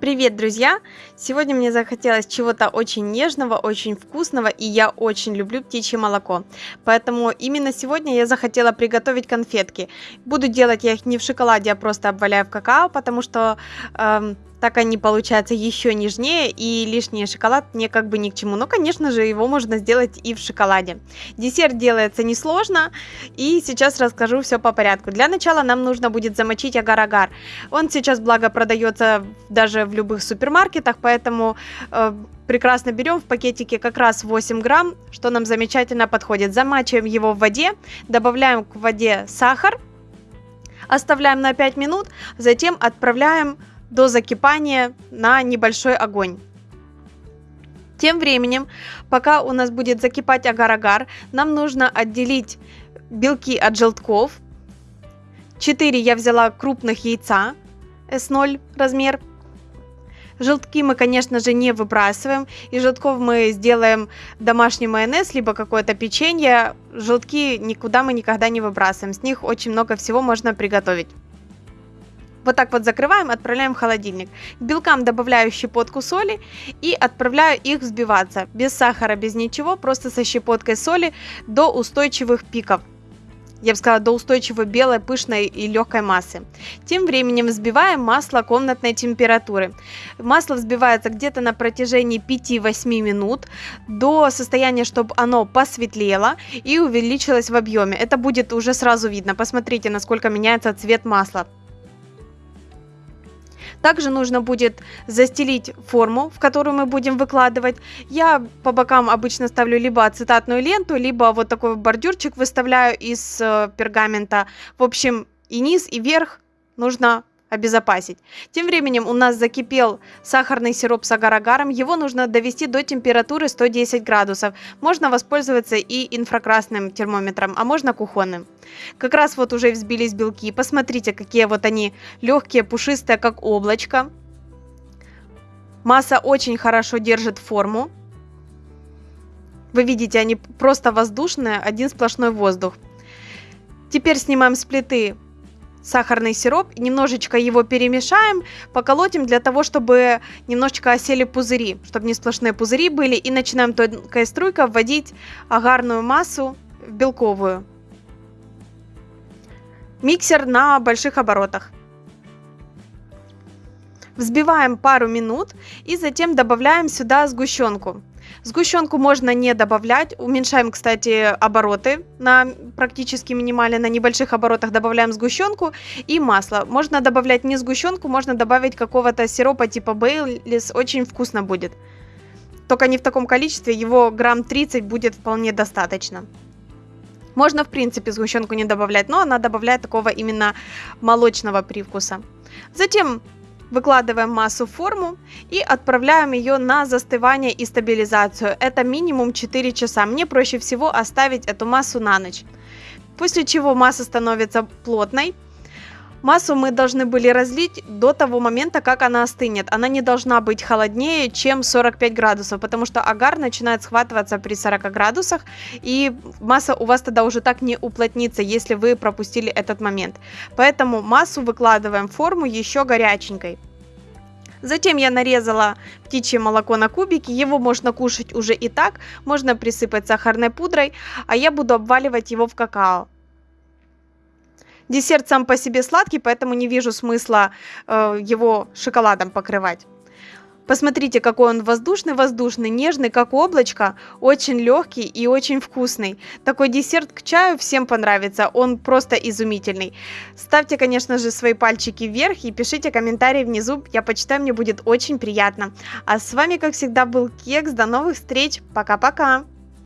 Привет, друзья! Сегодня мне захотелось чего-то очень нежного, очень вкусного, и я очень люблю птичье молоко. Поэтому именно сегодня я захотела приготовить конфетки. Буду делать я их не в шоколаде, а просто обваляю в какао, потому что эм, так они получаются еще нежнее, и лишний шоколад мне как бы ни к чему. Но, конечно же, его можно сделать и в шоколаде. Десерт делается несложно, и сейчас расскажу все по порядку. Для начала нам нужно будет замочить агар-агар. Он сейчас, благо, продается даже в любых супермаркетах, поэтому э, прекрасно берем в пакетике как раз 8 грамм, что нам замечательно подходит. Замачиваем его в воде, добавляем к воде сахар, оставляем на 5 минут, затем отправляем до закипания на небольшой огонь. Тем временем, пока у нас будет закипать агар-агар, нам нужно отделить белки от желтков. 4 я взяла крупных яйца S0 размер. Желтки мы, конечно же, не выбрасываем. Из желтков мы сделаем домашний майонез, либо какое-то печенье. Желтки никуда мы никогда не выбрасываем. С них очень много всего можно приготовить. Вот так вот закрываем, отправляем в холодильник. К белкам добавляю щепотку соли и отправляю их взбиваться. Без сахара, без ничего, просто со щепоткой соли до устойчивых пиков. Я бы сказала, до устойчивой белой, пышной и легкой массы. Тем временем взбиваем масло комнатной температуры. Масло взбивается где-то на протяжении 5-8 минут до состояния, чтобы оно посветлело и увеличилось в объеме. Это будет уже сразу видно. Посмотрите, насколько меняется цвет масла. Также нужно будет застелить форму, в которую мы будем выкладывать. Я по бокам обычно ставлю либо ацетатную ленту, либо вот такой бордюрчик выставляю из э, пергамента. В общем, и низ, и верх нужно обезопасить. Тем временем у нас закипел сахарный сироп с агар-агаром. Его нужно довести до температуры 110 градусов. Можно воспользоваться и инфракрасным термометром, а можно кухонным. Как раз вот уже взбились белки. Посмотрите, какие вот они легкие, пушистые, как облачко. Масса очень хорошо держит форму. Вы видите, они просто воздушные, один сплошной воздух. Теперь снимаем с плиты сахарный сироп, немножечко его перемешаем, поколотим для того, чтобы немножечко осели пузыри, чтобы не сплошные пузыри были, и начинаем тонкой струйкой вводить агарную массу в белковую. Миксер на больших оборотах. Взбиваем пару минут и затем добавляем сюда сгущенку. Сгущенку можно не добавлять. Уменьшаем, кстати, обороты на практически минимально, на небольших оборотах добавляем сгущенку и масло. Можно добавлять не сгущенку, можно добавить какого-то сиропа типа Бейлис, очень вкусно будет. Только не в таком количестве, его грамм 30 будет вполне достаточно. Можно, в принципе, сгущенку не добавлять, но она добавляет такого именно молочного привкуса. Затем Выкладываем массу в форму и отправляем ее на застывание и стабилизацию. Это минимум 4 часа. Мне проще всего оставить эту массу на ночь. После чего масса становится плотной. Массу мы должны были разлить до того момента, как она остынет. Она не должна быть холоднее, чем 45 градусов, потому что агар начинает схватываться при 40 градусах, и масса у вас тогда уже так не уплотнится, если вы пропустили этот момент. Поэтому массу выкладываем в форму еще горяченькой. Затем я нарезала птичье молоко на кубики, его можно кушать уже и так, можно присыпать сахарной пудрой, а я буду обваливать его в какао. Десерт сам по себе сладкий, поэтому не вижу смысла э, его шоколадом покрывать. Посмотрите, какой он воздушный-воздушный, нежный, как облачко, очень легкий и очень вкусный. Такой десерт к чаю всем понравится, он просто изумительный. Ставьте, конечно же, свои пальчики вверх и пишите комментарии внизу, я почитаю, мне будет очень приятно. А с вами, как всегда, был Кекс, до новых встреч, пока-пока!